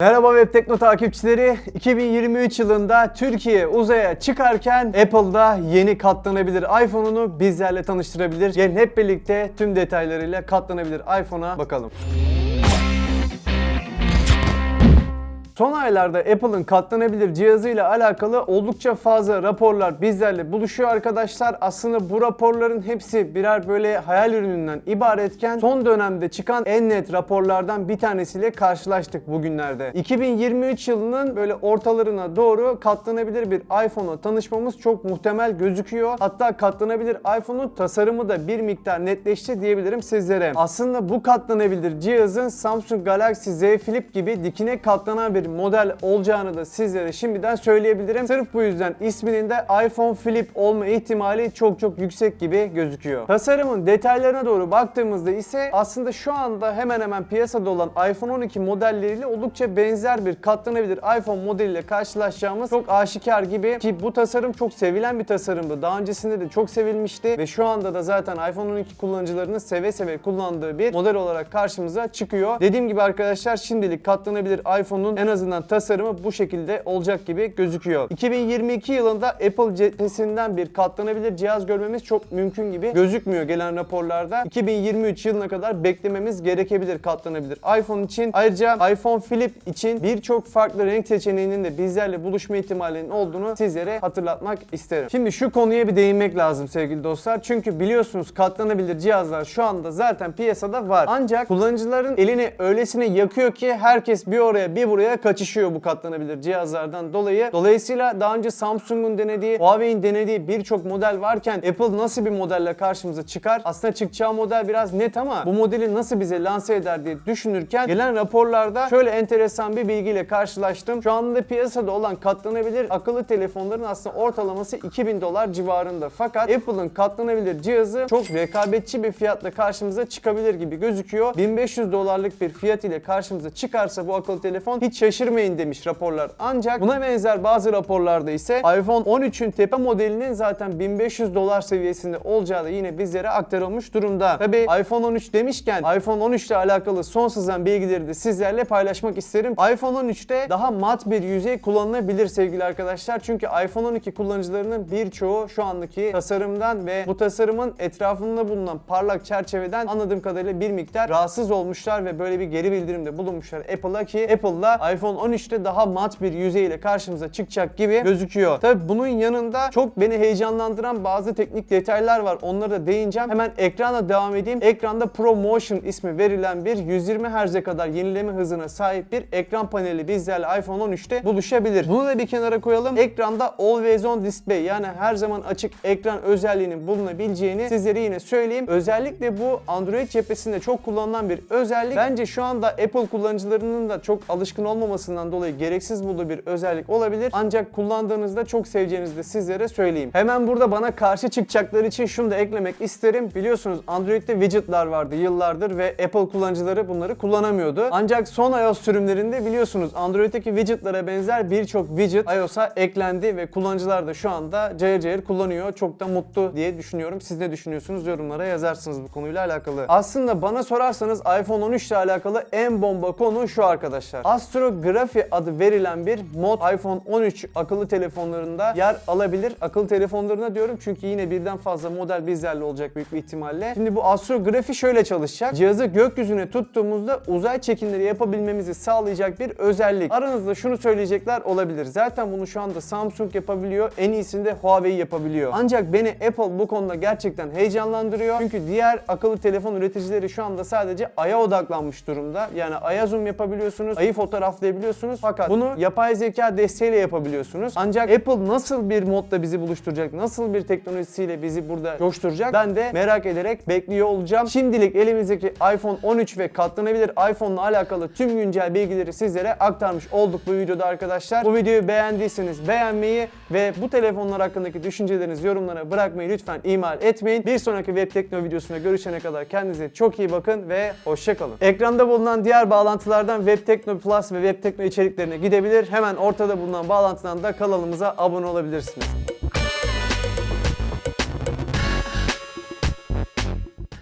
Merhaba Web Tekno takipçileri. 2023 yılında Türkiye uzaya çıkarken Apple'da yeni katlanabilir iPhone'unu bizlerle tanıştırabilir. Gelin hep birlikte tüm detaylarıyla katlanabilir iPhone'a bakalım. Son aylarda Apple'ın katlanabilir cihazıyla alakalı oldukça fazla raporlar bizlerle buluşuyor arkadaşlar. Aslında bu raporların hepsi birer böyle hayal ürününden ibaretken son dönemde çıkan en net raporlardan bir tanesiyle karşılaştık bugünlerde. 2023 yılının böyle ortalarına doğru katlanabilir bir iPhone'la tanışmamız çok muhtemel gözüküyor. Hatta katlanabilir iPhone'un tasarımı da bir miktar netleşti diyebilirim sizlere. Aslında bu katlanabilir cihazın Samsung Galaxy Z Flip gibi dikine katlanan bir model olacağını da sizlere şimdiden söyleyebilirim. Sırf bu yüzden isminin de iPhone Flip olma ihtimali çok çok yüksek gibi gözüküyor. Tasarımın detaylarına doğru baktığımızda ise aslında şu anda hemen hemen piyasada olan iPhone 12 modelleriyle oldukça benzer bir katlanabilir iPhone modeliyle karşılaşacağımız çok aşikar gibi ki bu tasarım çok sevilen bir tasarımdı. Daha öncesinde de çok sevilmişti ve şu anda da zaten iPhone 12 kullanıcılarının seve seve kullandığı bir model olarak karşımıza çıkıyor. Dediğim gibi arkadaşlar şimdilik katlanabilir iPhone'un en azından tasarımı bu şekilde olacak gibi gözüküyor. 2022 yılında Apple cephesinden bir katlanabilir cihaz görmemiz çok mümkün gibi gözükmüyor gelen raporlarda. 2023 yılına kadar beklememiz gerekebilir katlanabilir iPhone için. Ayrıca iPhone Flip için birçok farklı renk seçeneğinin de bizlerle buluşma ihtimalinin olduğunu sizlere hatırlatmak isterim. Şimdi şu konuya bir değinmek lazım sevgili dostlar. Çünkü biliyorsunuz katlanabilir cihazlar şu anda zaten piyasada var. Ancak kullanıcıların elini öylesine yakıyor ki herkes bir oraya bir buraya kaçışıyor bu katlanabilir cihazlardan dolayı. Dolayısıyla daha önce Samsung'un denediği, Huawei'in denediği birçok model varken Apple nasıl bir modelle karşımıza çıkar? Aslında çıkacağı model biraz net ama bu modeli nasıl bize lanse eder diye düşünürken gelen raporlarda şöyle enteresan bir bilgiyle karşılaştım. Şu anda piyasada olan katlanabilir akıllı telefonların aslında ortalaması 2000 dolar civarında. Fakat Apple'ın katlanabilir cihazı çok rekabetçi bir fiyatla karşımıza çıkabilir gibi gözüküyor. 1500 dolarlık bir fiyat ile karşımıza çıkarsa bu akıllı telefon hiç şaşırmayın demiş raporlar. Ancak buna benzer bazı raporlarda ise iPhone 13'ün tepe modelinin zaten 1500 dolar seviyesinde olacağı da yine bizlere aktarılmış durumda. Tabi iPhone 13 demişken iPhone 13 ile alakalı son sızan bilgileri de sizlerle paylaşmak isterim. iPhone 13'te daha mat bir yüzey kullanılabilir sevgili arkadaşlar. Çünkü iPhone 12 kullanıcılarının birçoğu şu andaki tasarımdan ve bu tasarımın etrafında bulunan parlak çerçeveden anladığım kadarıyla bir miktar rahatsız olmuşlar ve böyle bir geri bildirimde bulunmuşlar Apple'a ki Apple'la iPhone 13'te daha mat bir yüzeyle karşımıza çıkacak gibi gözüküyor. Tabi bunun yanında çok beni heyecanlandıran bazı teknik detaylar var. Onlara da değineceğim. Hemen ekrana devam edeyim. Ekranda ProMotion ismi verilen bir 120 Hz'e kadar yenileme hızına sahip bir ekran paneli bizlerle iPhone 13'te buluşabilir. Bunu da bir kenara koyalım. Ekranda Always On Display yani her zaman açık ekran özelliğinin bulunabileceğini sizlere yine söyleyeyim. Özellikle bu Android cephesinde çok kullanılan bir özellik. Bence şu anda Apple kullanıcılarının da çok alışkın olmamasından dolayı gereksiz bulduğu bir özellik olabilir. Ancak kullandığınızda çok seveceğinizi de sizlere söyleyeyim. Hemen burada bana karşı çıkacakları için şunu da eklemek isterim. Biliyorsunuz Android'de widgetlar vardı yıllardır ve Apple kullanıcıları bunları kullanamıyordu. Ancak son iOS sürümlerinde biliyorsunuz Android'deki widgetlara benzer birçok widget iOS'a eklendi ve kullanıcılar da şu anda cayır cayır kullanıyor. Çok da mutlu diye düşünüyorum. Siz ne düşünüyorsunuz? Yorumlara yazarsınız bu konuyla alakalı. Aslında bana sorarsanız iPhone 13 ile alakalı en bomba konu şu arkadaşlar. Astrografi adı verilen bir mod iPhone 13 akıllı telefonlarında yer alabilir. Akıllı telefonlarına diyorum çünkü yine birden fazla model bizlerle olacak büyük bir ihtimalle. Şimdi bu astrografi şöyle çalışacak. Cihazı gökyüzüne tuttuğumuzda uzay çekimleri yapabilmemizi sağlayacak bir özellik. Aranızda şunu söyleyecekler olabilir. Zaten bunu şu anda Samsung yapabiliyor. En iyisini de Huawei yapabiliyor. Ancak beni Apple bu konuda gerçekten heyecanlandırıyor. Çünkü diğer akıllı telefon üreticileri şu anda sadece Ay'a odaklanmış durumda. Yani Ay'a zoom yapabiliyorsunuz, Ay'ı fotoğraflayabiliyorsunuz. Fakat bunu yapay zeka desteğiyle yapabiliyorsunuz. Ancak Apple nasıl bir modda bizi buluşturacak, nasıl bir teknolojisiyle bizi burada coşturacak ben de merak ederek bekliyor olacağım. Şimdilik elimizdeki iPhone 13 ve katlanabilir iPhone'la alakalı tüm güncel bilgileri sizlere aktarmış olduk bu videoda arkadaşlar. Bu videoyu beğendiyseniz beğenmeyi ve bu telefonlar hakkındaki düşüncelerinizi yorumlara bırakmayı lütfen ihmal etmeyin. Bir sonraki Web Tekno videosunda görüşene kadar kendinize çok iyi bakın ve hoşçakalın. Ekranda bulunan diğer bağlantılardan Web Tekno Plus ve Web Tekno içeriklerine gidebilir. Hemen ortada bulunan bağlantıdan da kanalımıza abone olabilirsiniz.